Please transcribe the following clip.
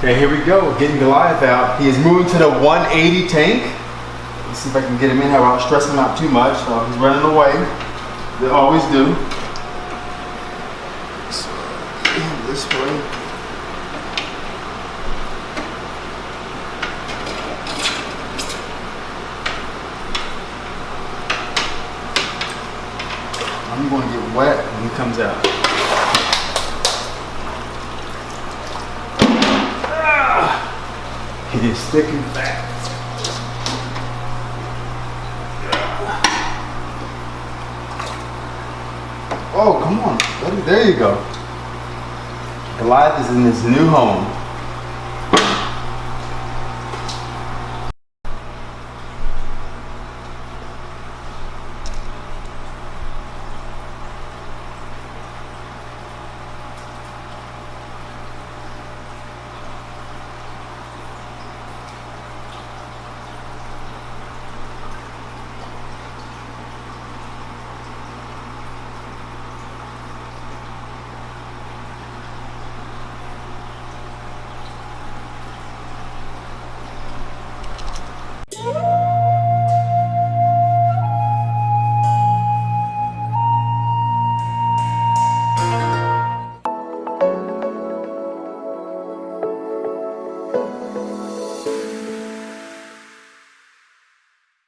Okay, here we go. Getting Goliath out. He is moving to the 180 tank. Let's see if I can get him in here without stressing him out too much. So he's running away. They always do. So, this way. I'm going to get wet when he comes out. It is thick and fat. Oh, come on. There you go. Goliath is in his new home.